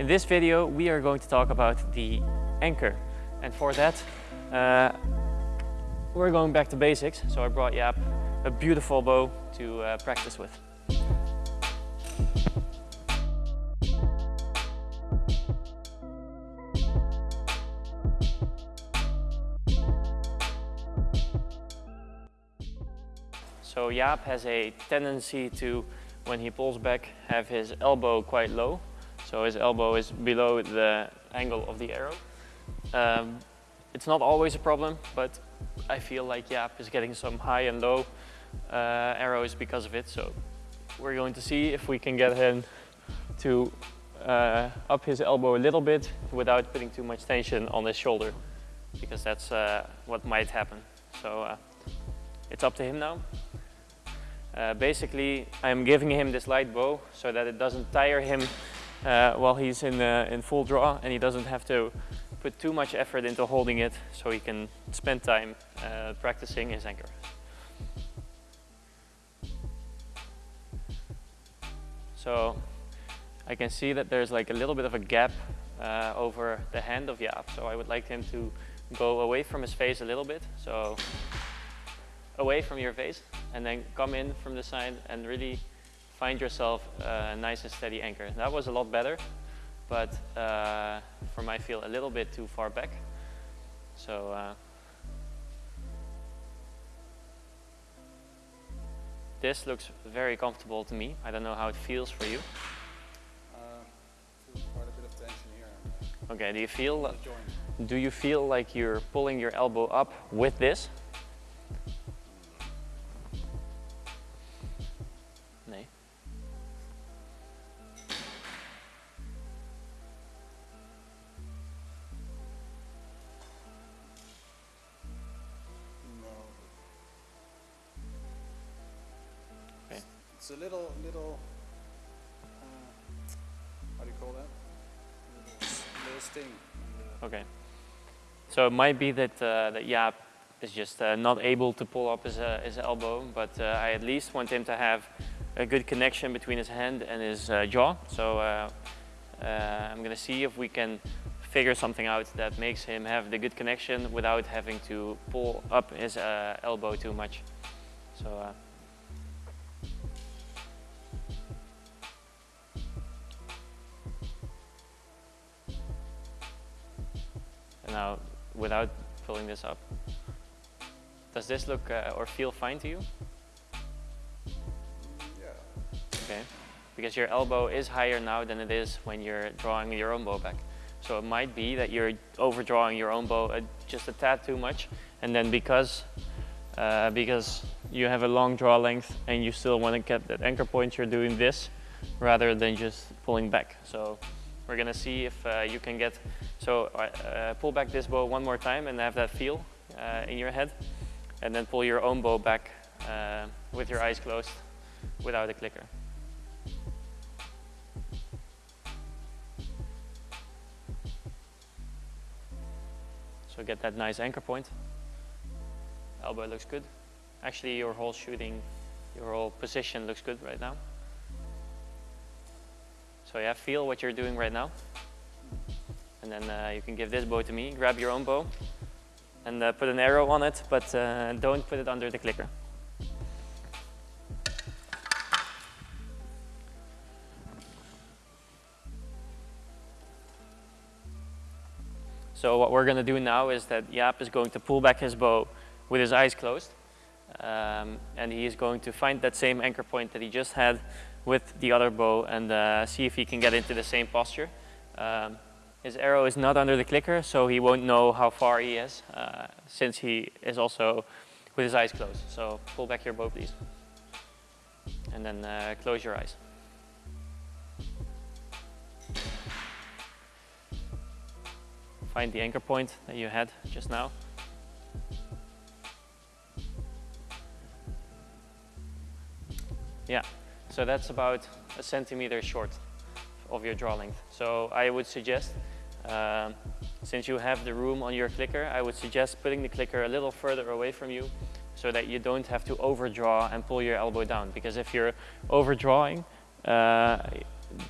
In this video we are going to talk about the anchor and for that uh, we're going back to basics so I brought Jaap a beautiful bow to uh, practice with. So Jaap has a tendency to, when he pulls back, have his elbow quite low. So his elbow is below the angle of the arrow. Um, it's not always a problem, but I feel like Jaap is getting some high and low uh, arrows because of it. So we're going to see if we can get him to uh, up his elbow a little bit without putting too much tension on his shoulder because that's uh, what might happen. So uh, it's up to him now. Uh, basically, I'm giving him this light bow so that it doesn't tire him uh, while he's in, uh, in full draw and he doesn't have to put too much effort into holding it so he can spend time uh, practicing his anchor. So I can see that there's like a little bit of a gap uh, over the hand of Jaap. So I would like him to go away from his face a little bit. So away from your face and then come in from the side and really find yourself a nice and steady anchor. That was a lot better, but uh, for my feel a little bit too far back. So uh, this looks very comfortable to me. I don't know how it feels for you. Uh, quite a bit of tension here. Okay, do you feel do you feel like you're pulling your elbow up with this? A little, little, uh, do you call that? Little, sting. Okay. So it might be that uh, that Jaap is just uh, not able to pull up his uh, his elbow, but uh, I at least want him to have a good connection between his hand and his uh, jaw. So uh, uh, I'm gonna see if we can figure something out that makes him have the good connection without having to pull up his elbow too much. So. Now, without pulling this up, does this look uh, or feel fine to you? Yeah. Okay. Because your elbow is higher now than it is when you're drawing your own bow back. So it might be that you're overdrawing your own bow uh, just a tad too much, and then because uh, because you have a long draw length and you still want to get that anchor point, you're doing this rather than just pulling back. So we're gonna see if uh, you can get so uh, uh, pull back this bow one more time and have that feel uh, in your head, and then pull your own bow back uh, with your eyes closed without a clicker. So get that nice anchor point. Elbow looks good. Actually, your whole shooting, your whole position looks good right now. So yeah, feel what you're doing right now. And then uh, you can give this bow to me, grab your own bow, and uh, put an arrow on it, but uh, don't put it under the clicker. So what we're going to do now is that Jaap is going to pull back his bow with his eyes closed. Um, and he is going to find that same anchor point that he just had with the other bow and uh, see if he can get into the same posture. Um, his arrow is not under the clicker, so he won't know how far he is, uh, since he is also with his eyes closed. So pull back your bow, please. And then uh, close your eyes. Find the anchor point that you had just now. Yeah, so that's about a centimeter short of your draw length. So I would suggest, um, since you have the room on your clicker, I would suggest putting the clicker a little further away from you so that you don't have to overdraw and pull your elbow down. Because if you're overdrawing, uh,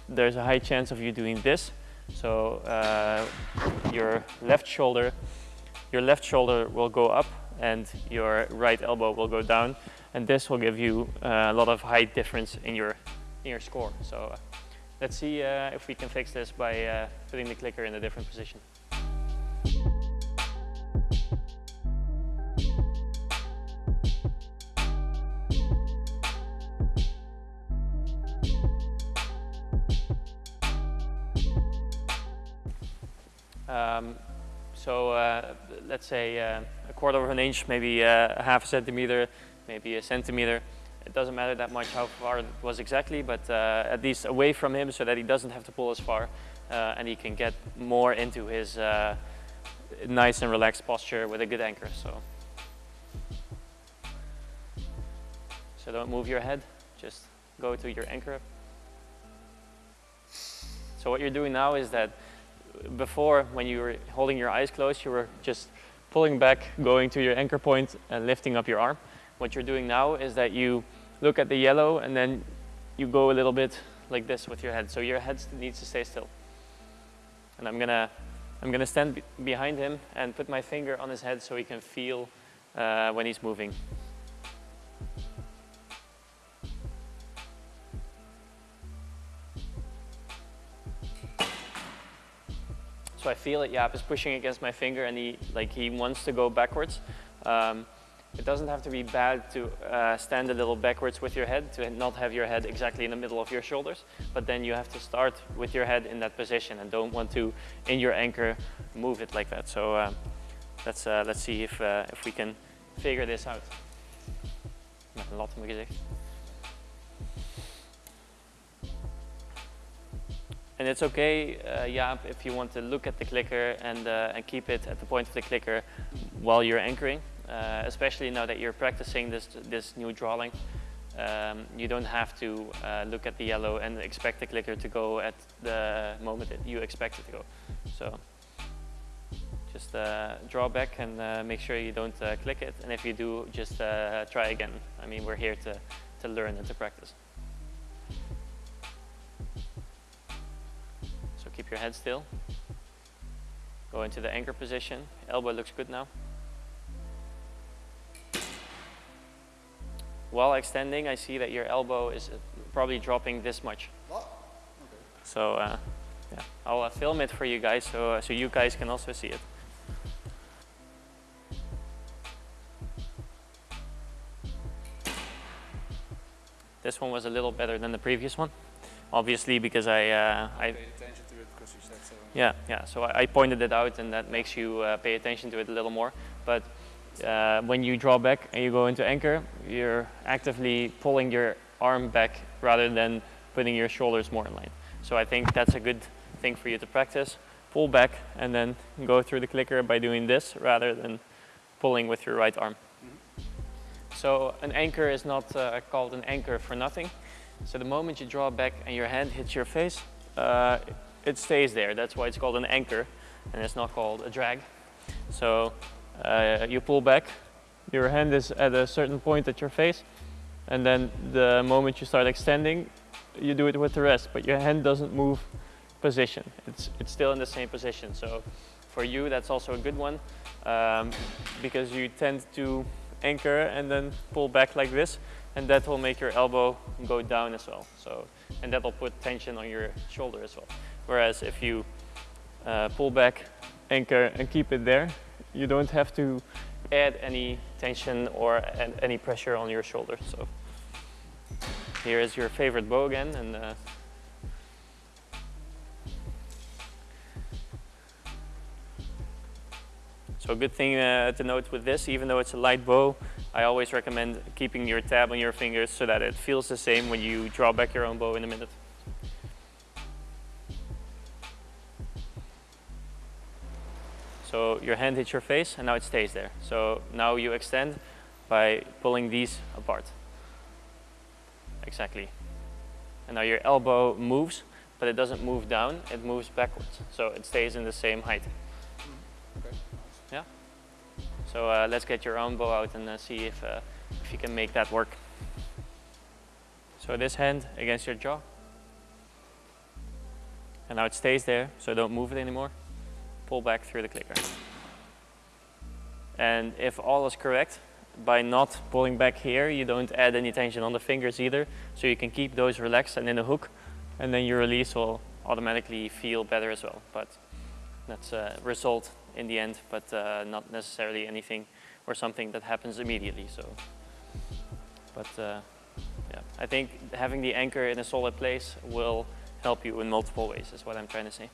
there's a high chance of you doing this So uh, your left shoulder, your left shoulder will go up and your right elbow will go down. And this will give you uh, a lot of height difference in your, in your score. So uh, let's see uh, if we can fix this by putting the clicker in a different position. Um, so uh, let's say uh, a quarter of an inch, maybe uh, a half a centimeter, maybe a centimeter. It doesn't matter that much how far it was exactly, but uh, at least away from him so that he doesn't have to pull as far uh, and he can get more into his nice and relaxed posture with a good anchor. So, so don't move your head, just go to your anchor. So what you're doing now is that before when you were holding your eyes closed, you were just pulling back, going to your anchor point and lifting up your arm. What you're doing now is that you look at the yellow and then you go a little bit like this with your head. So your head needs to stay still. And I'm gonna, I'm gonna stand behind him and put my finger on his head so he can feel uh, when he's moving. Feel it, Jaap is pushing against my finger and he, like, he wants to go backwards. Um, it doesn't have to be bad to uh, stand a little backwards with your head, to not have your head exactly in the middle of your shoulders, but then you have to start with your head in that position and don't want to, in your anchor, move it like that. So uh, let's, uh, let's see if, uh, if we can figure this out. Met een gezicht. And it's okay, uh, Jaap, if you want to look at the clicker and, uh, and keep it at the point of the clicker while you're anchoring, uh, especially now that you're practicing this, this new drawing. Um, you don't have to uh, look at the yellow and expect the clicker to go at the moment that you expect it to go. So just uh, draw back and uh, make sure you don't click it. And if you do, just try again. I mean, we're here to, to learn and to practice. Keep your head still. Go into the anchor position. Elbow looks good now. While extending, I see that your elbow is uh, probably dropping this much. Okay. So uh, yeah, I'll uh, film it for you guys so, uh, so you guys can also see it. This one was a little better than the previous one, obviously because I, uh, I Paid attention to it because you said so. yeah, yeah. So I, I pointed it out, and that makes you uh, pay attention to it a little more. But uh, when you draw back and you go into anchor, you're actively pulling your arm back rather than putting your shoulders more in line. So I think that's a good thing for you to practice. Pull back and then go through the clicker by doing this rather than pulling with your right arm. So an anchor is not uh, called an anchor for nothing. So the moment you draw back and your hand hits your face, uh, it stays there. That's why it's called an anchor and it's not called a drag. So uh, you pull back, your hand is at a certain point at your face and then the moment you start extending, you do it with the rest, but your hand doesn't move position. It's, it's still in the same position. So for you, that's also a good one um, because you tend to anchor and then pull back like this and that will make your elbow go down as well. So, and that will put tension on your shoulder as well. Whereas if you uh, pull back, anchor and keep it there, you don't have to add any tension or an- any pressure on your shoulder. So here is your favorite bow again and uh, So a good thing uh, to note with this, even though it's a light bow, I always recommend keeping your tab on your fingers so that it feels the same when you draw back your own bow in a minute. So your hand hits your face and now it stays there. So now you extend by pulling these apart. Exactly. And now your elbow moves, but it doesn't move down, it moves backwards. So it stays in the same height. Okay. Yeah. So uh, let's get your own bow out and uh, see if, uh, if you can make that work. So this hand against your jaw. And now it stays there, so don't move it anymore. Pull back through the clicker. And if all is correct, by not pulling back here, you don't add any tension on the fingers either. So you can keep those relaxed and in a hook, and then your release will automatically feel better as well. But that's a result in the end, but uh, not necessarily anything or something that happens immediately. So, but uh, yeah, I think having the anchor in a solid place will help you in multiple ways. Is what I'm trying to say.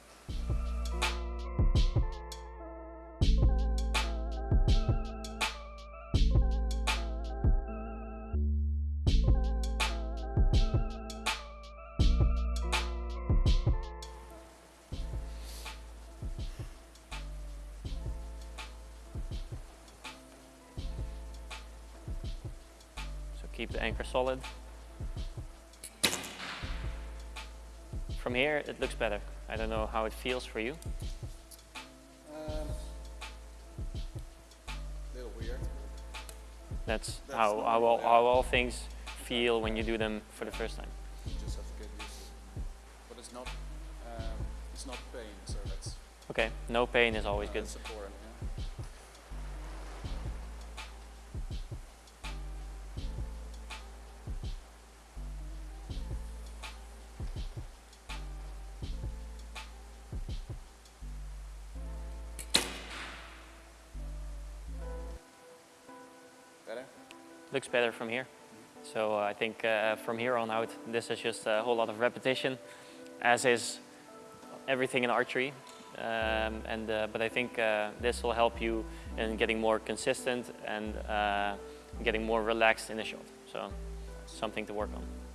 Keep the anchor solid. From here, it looks better. I don't know how it feels for you. Um, little weird. That's, That's how, how, all, how all things feel when you do them for the first time. You just have to get used to it. But it's not, um, it's not pain, so that's, Okay, no pain is always good. Looks better from here. So uh, I think uh, from here on out, this is just a whole lot of repetition, as is everything in archery. Um, and uh, but I think uh, this will help you in getting more consistent and uh, getting more relaxed in the shot. So something to work on.